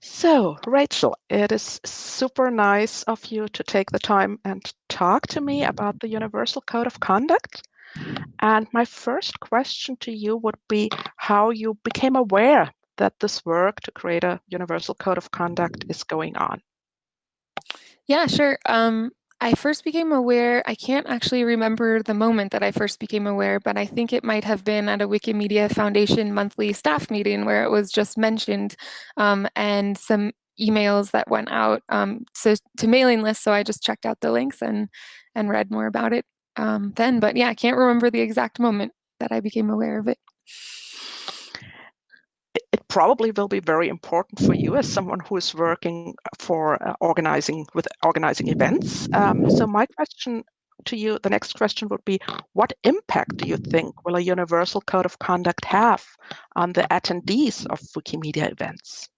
So, Rachel, it is super nice of you to take the time and talk to me about the Universal Code of Conduct. And my first question to you would be how you became aware that this work to create a Universal Code of Conduct is going on. Yeah, sure. Um, I first became aware, I can't actually remember the moment that I first became aware, but I think it might have been at a Wikimedia Foundation monthly staff meeting where it was just mentioned um, and some emails that went out um, to mailing lists. So I just checked out the links and, and read more about it um, then. But yeah, I can't remember the exact moment that I became aware of it it probably will be very important for you as someone who is working for uh, organizing with organizing events. Um, so my question to you, the next question would be, what impact do you think will a universal code of conduct have on the attendees of Wikimedia events?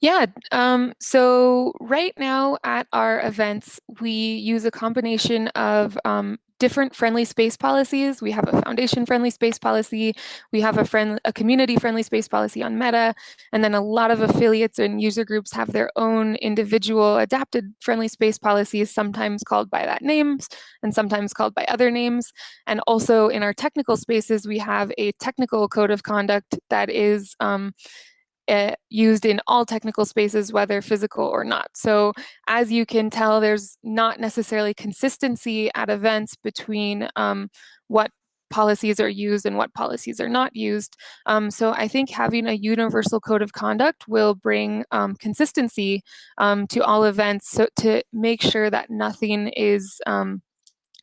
Yeah, um, so right now at our events, we use a combination of um, different friendly space policies. We have a foundation friendly space policy. We have a friend, a community friendly space policy on Meta. And then a lot of affiliates and user groups have their own individual adapted friendly space policies, sometimes called by that names and sometimes called by other names. And also in our technical spaces, we have a technical code of conduct that is um, uh, used in all technical spaces, whether physical or not. So as you can tell, there's not necessarily consistency at events between um, what policies are used and what policies are not used. Um, so I think having a universal code of conduct will bring um, consistency um, to all events so to make sure that nothing is um,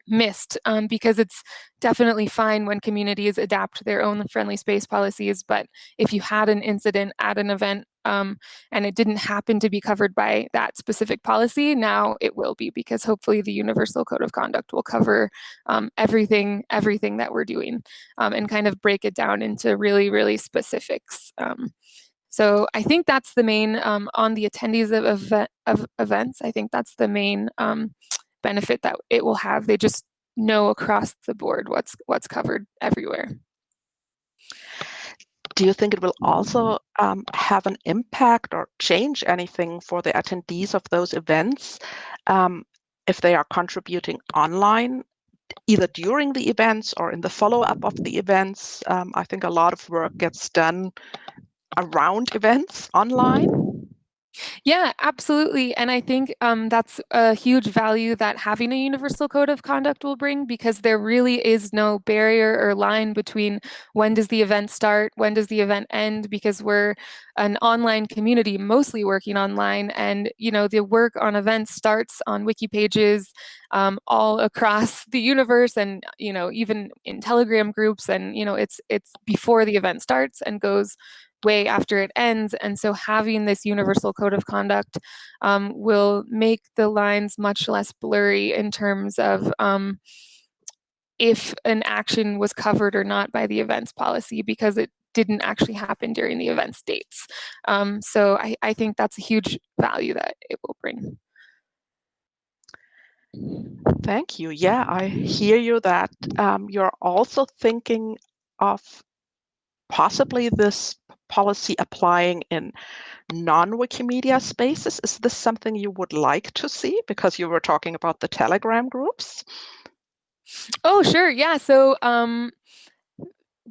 missed um, because it's definitely fine when communities adapt their own friendly space policies. But if you had an incident at an event um, and it didn't happen to be covered by that specific policy, now it will be because hopefully the Universal Code of Conduct will cover um, everything, everything that we're doing um, and kind of break it down into really, really specifics. Um, so I think that's the main, um, on the attendees of, of, of, events, I think that's the main um, benefit that it will have. They just know across the board what's what's covered everywhere. Do you think it will also um, have an impact or change anything for the attendees of those events um, if they are contributing online, either during the events or in the follow-up of the events? Um, I think a lot of work gets done around events online. Yeah, absolutely. And I think um, that's a huge value that having a universal code of conduct will bring because there really is no barrier or line between when does the event start, when does the event end, because we're an online community mostly working online and you know the work on events starts on wiki pages um, all across the universe and you know even in telegram groups and you know it's it's before the event starts and goes way after it ends. And so having this universal code of conduct um, will make the lines much less blurry in terms of um, if an action was covered or not by the events policy because it didn't actually happen during the event's dates. Um, so I, I think that's a huge value that it will bring. Thank you. Yeah, I hear you that um, you're also thinking of possibly this policy applying in non-Wikimedia spaces? Is this something you would like to see? Because you were talking about the Telegram groups. Oh, sure. Yeah. So um,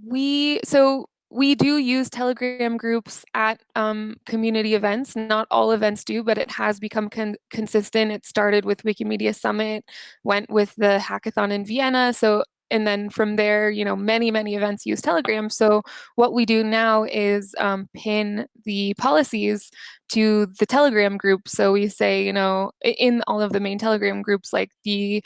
we so we do use Telegram groups at um, community events. Not all events do, but it has become con consistent. It started with Wikimedia Summit, went with the hackathon in Vienna. So and then from there, you know, many, many events use Telegram. So what we do now is um, pin the policies to the Telegram group. So we say, you know, in all of the main Telegram groups, like the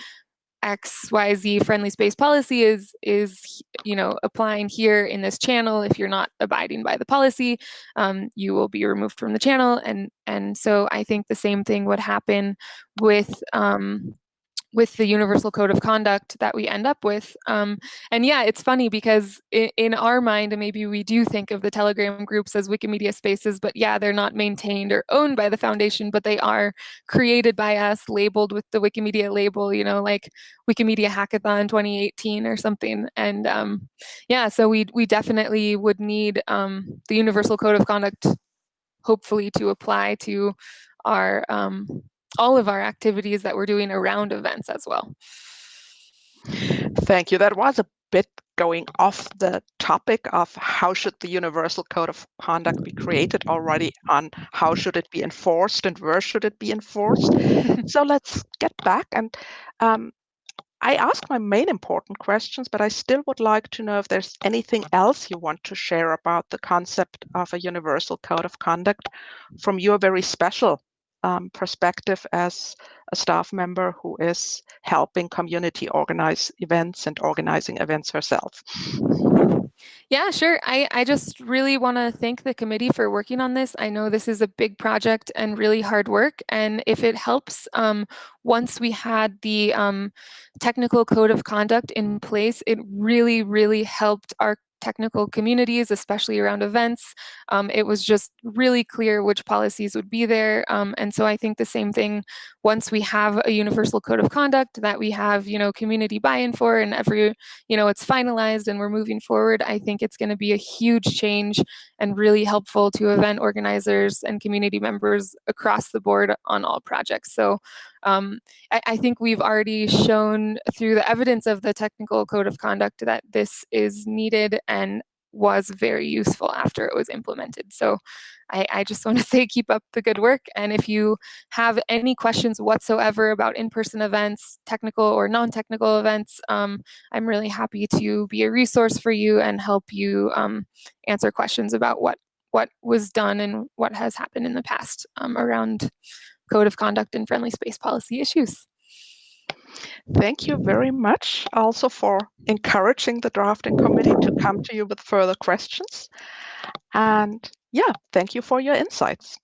XYZ friendly space policy is, is you know, applying here in this channel. If you're not abiding by the policy, um, you will be removed from the channel. And, and so I think the same thing would happen with um, with the universal code of conduct that we end up with. Um, and yeah, it's funny because in, in, our mind, maybe we do think of the Telegram groups as Wikimedia spaces, but yeah, they're not maintained or owned by the foundation, but they are created by us, labeled with the Wikimedia label, you know, like Wikimedia Hackathon 2018 or something. And um, yeah, so we, we definitely would need um, the universal code of conduct hopefully to apply to our um, all of our activities that we're doing around events as well. Thank you. That was a bit going off the topic of how should the universal code of conduct be created already on how should it be enforced and where should it be enforced. so let's get back and um, I asked my main important questions, but I still would like to know if there's anything else you want to share about the concept of a universal code of conduct from your very special um, perspective as a staff member who is helping community organize events and organizing events herself. Yeah, sure. I, I just really want to thank the committee for working on this. I know this is a big project and really hard work. And if it helps, um, once we had the um, technical code of conduct in place, it really, really helped our technical communities, especially around events. Um, it was just really clear which policies would be there. Um, and so I think the same thing once we have a universal code of conduct that we have, you know, community buy-in for and every, you know, it's finalized and we're moving forward, I think it's going to be a huge change and really helpful to event organizers and community members across the board on all projects. So um, I, I, think we've already shown through the evidence of the technical code of conduct that this is needed and was very useful after it was implemented. So I, I, just want to say keep up the good work. And if you have any questions whatsoever about in-person events, technical or non-technical events, um, I'm really happy to be a resource for you and help you um, answer questions about what, what was done and what has happened in the past um, around code of conduct and friendly space policy issues. Thank you very much also for encouraging the drafting committee to come to you with further questions. And yeah, thank you for your insights.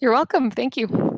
You're welcome. Thank you.